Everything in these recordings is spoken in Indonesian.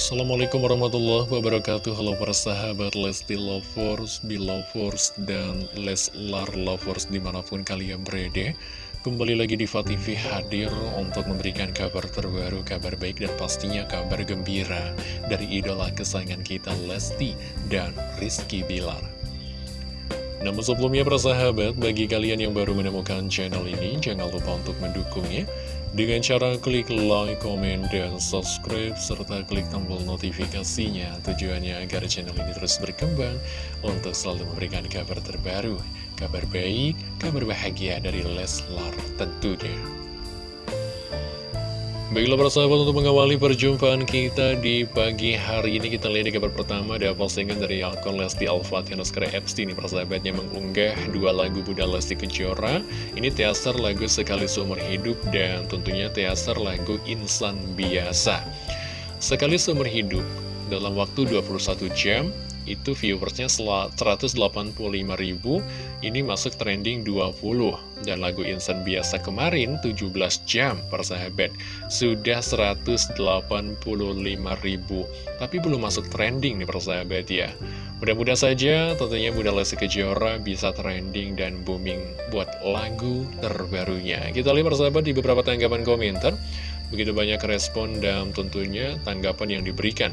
Assalamualaikum warahmatullahi wabarakatuh. Halo para sahabat Lesti Lovers, Belovers, dan Leslar Lovers di mana pun kalian berada. Kembali lagi di TV hadir untuk memberikan kabar terbaru, kabar baik dan pastinya kabar gembira Dari idola kesayangan kita Lesti dan Rizky Bilar namun sebelumnya para sahabat, bagi kalian yang baru menemukan channel ini, jangan lupa untuk mendukungnya dengan cara klik like, comment, dan subscribe, serta klik tombol notifikasinya. Tujuannya agar channel ini terus berkembang untuk selalu memberikan kabar terbaru, kabar baik, kabar bahagia dari Leslar tentunya. Baiklah para sahabat untuk mengawali perjumpaan kita di pagi hari ini Kita lihat di kabar pertama ada postingan dari akun Lesti Alfatih Nuskara Epstein Para sahabatnya mengunggah dua lagu Bunda Lesti Kejora. Ini teaser lagu Sekali Seumur Hidup dan tentunya teaser lagu Insan Biasa. Sekali Seumur Hidup dalam waktu 21 jam itu viewersnya 185 ribu ini masuk trending 20 dan lagu insan biasa kemarin 17 jam persahabat. Sudah 185 ribu. Tapi belum masuk trending nih persahabat ya. Mudah-mudahan saja tentunya Bunda Lesti Kejora bisa trending dan booming buat lagu terbarunya. Kita lihat persahabat di beberapa tanggapan komentar. Begitu banyak respon dan tentunya tanggapan yang diberikan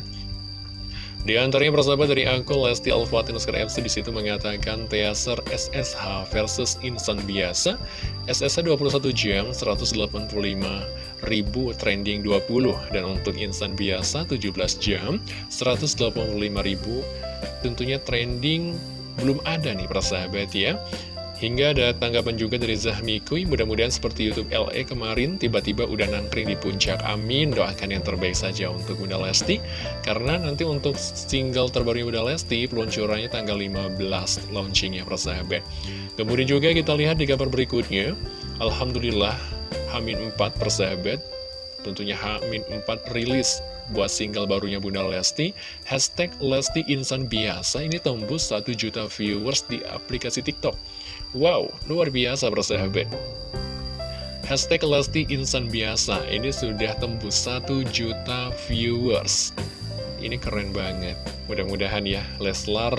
di antaranya persahabat dari akun Lesti Alfatin FC di situ mengatakan teaser SSH versus insan biasa. SSH 21 jam 185 ribu trending 20 dan untuk insan biasa 17 jam 185 ribu tentunya trending belum ada nih persahabat ya. Hingga ada tanggapan juga dari Zahmikuy, mudah-mudahan seperti Youtube LE kemarin, tiba-tiba udah nangkring di puncak. Amin, doakan yang terbaik saja untuk Bunda Lesti. Karena nanti untuk single terbaru Bunda Lesti, peluncurannya tanggal 15 launchingnya persahabat. Kemudian juga kita lihat di kabar berikutnya, Alhamdulillah, Hamin 4 persahabat, tentunya Hamin 4 rilis buat single barunya Bunda Lesti Hashtag Lesti Insan Biasa ini tembus 1 juta viewers di aplikasi TikTok Wow, luar biasa bersahabat. Hashtag Lesti Insan Biasa ini sudah tembus 1 juta viewers. Ini keren banget. Mudah-mudahan ya Leslar,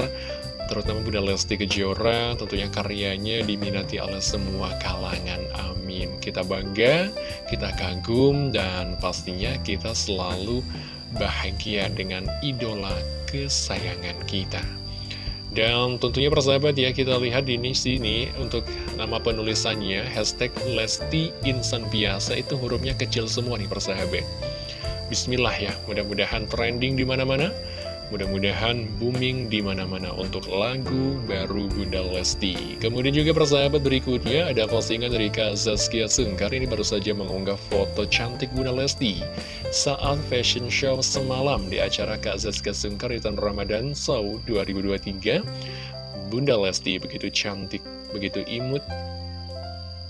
terutama Bunda Lesti Kejora, tentunya karyanya diminati oleh semua kalangan. Amin. Kita bangga, kita kagum, dan pastinya kita selalu bahagia dengan idola kesayangan kita. Dan tentunya persahabat ya kita lihat di sini untuk nama penulisannya hashtag Lesti Insan Biasa itu hurufnya kecil semua nih persahabat. Bismillah ya, mudah-mudahan trending di mana-mana. Mudah-mudahan booming di mana-mana untuk lagu baru Bunda Lesti. Kemudian juga persahabat berikutnya ada postingan dari Kak Zaskia Sungkar ini baru saja mengunggah foto cantik Bunda Lesti saat fashion show semalam di acara Kak Zaskia Sungkar di tahun Ramadan Show 2023. Bunda Lesti begitu cantik, begitu imut,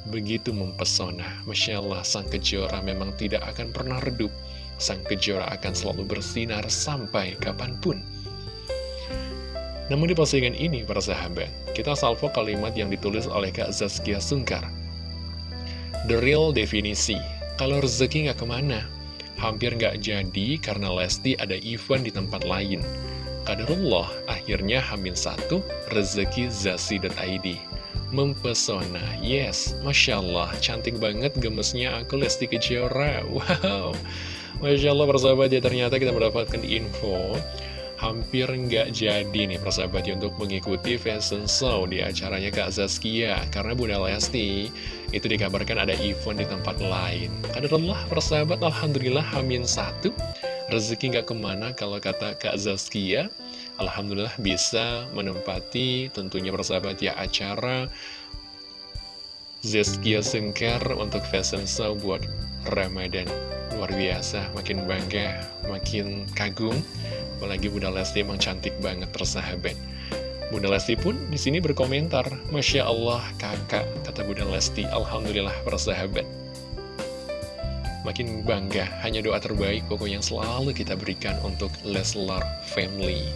begitu mempesona. Masya Allah, sang kejora memang tidak akan pernah redup sang kejora akan selalu bersinar sampai kapan pun. Namun di postingan ini, para sahabat, kita salvo kalimat yang ditulis oleh Kak Zaskia Sungkar. The real definisi, kalau rezeki nggak ke mana, hampir nggak jadi karena Lesti ada event di tempat lain. Kadarullah, akhirnya Hamin satu, rezeki zasi.id. Mempesona, yes, Masya Allah, cantik banget gemesnya aku Lesti Kejora, wow. Masya Allah persahabat ya ternyata kita mendapatkan info. Hampir nggak jadi nih persahabat ya untuk mengikuti fashion show di acaranya Kak Zaskia. Karena Bunda Lesti itu dikabarkan ada event di tempat lain. Kadarullah persahabat Alhamdulillah Hamin satu. Rezeki nggak ke mana kalau kata Kak Zaskia. Alhamdulillah bisa menempati tentunya persahabat ya acara Zaskia Sengker untuk fashion show buat Ramadan luar biasa, makin bangga, makin kagum. Apalagi Bunda Lesti emang cantik banget persahabat. Bunda Lesti pun di sini berkomentar, Masya Allah kakak, kata Bunda Lesti, Alhamdulillah persahabat. Makin bangga, hanya doa terbaik pokok yang selalu kita berikan untuk Leslar Family.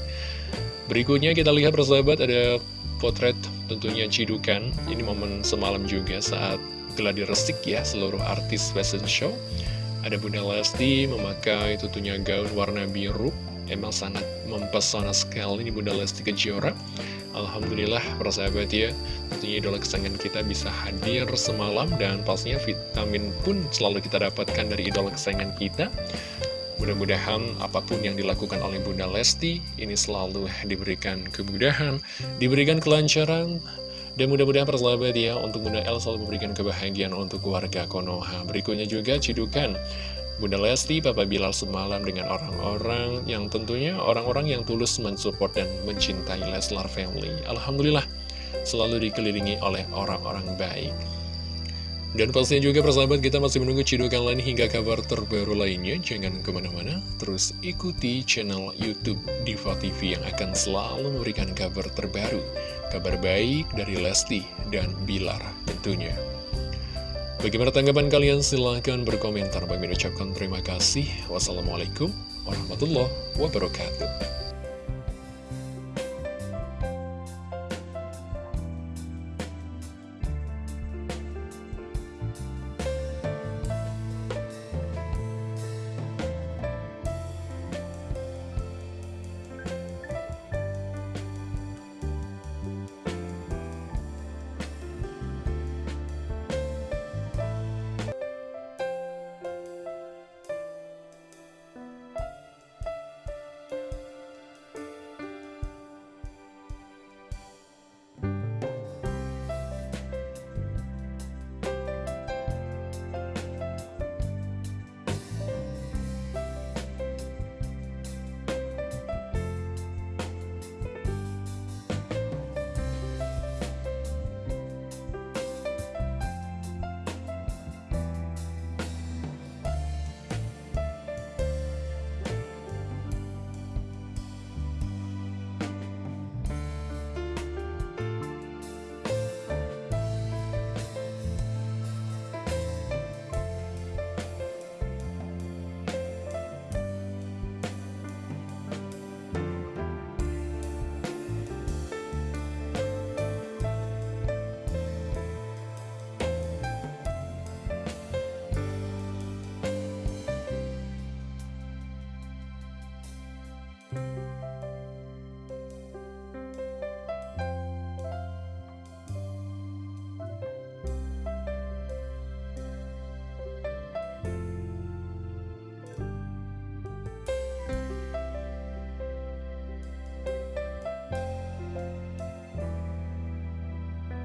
Berikutnya kita lihat persahabat ada potret tentunya Cidukan. Ini momen semalam juga saat geladi resik ya seluruh artis fashion show. Ada Bunda Lesti memakai tutunya gaun warna biru. Emang sangat mempesona sekali ini Bunda Lesti Kejora. Alhamdulillah persahabat ya Tentunya idola kesayangan kita bisa hadir semalam Dan pastinya vitamin pun selalu kita dapatkan dari idola kesayangan kita Mudah-mudahan apa pun yang dilakukan oleh Bunda Lesti Ini selalu diberikan kemudahan Diberikan kelancaran dan mudah-mudahan persahabat ya Untuk Bunda El selalu memberikan kebahagiaan untuk keluarga Konoha Berikutnya juga cidukan Bunda Lesti, Papa Bilal semalam dengan orang-orang yang tentunya orang-orang yang tulus mensupport dan mencintai Leslar Family. Alhamdulillah, selalu dikelilingi oleh orang-orang baik. Dan pastinya juga persahabat kita masih menunggu cidukan lain hingga kabar terbaru lainnya. Jangan ke mana-mana, terus ikuti channel Youtube Diva TV yang akan selalu memberikan kabar terbaru. Kabar baik dari Lesti dan Bilar tentunya. Bagaimana tanggapan kalian? Silahkan berkomentar. Bagi ucapkan terima kasih. Wassalamualaikum warahmatullahi wabarakatuh.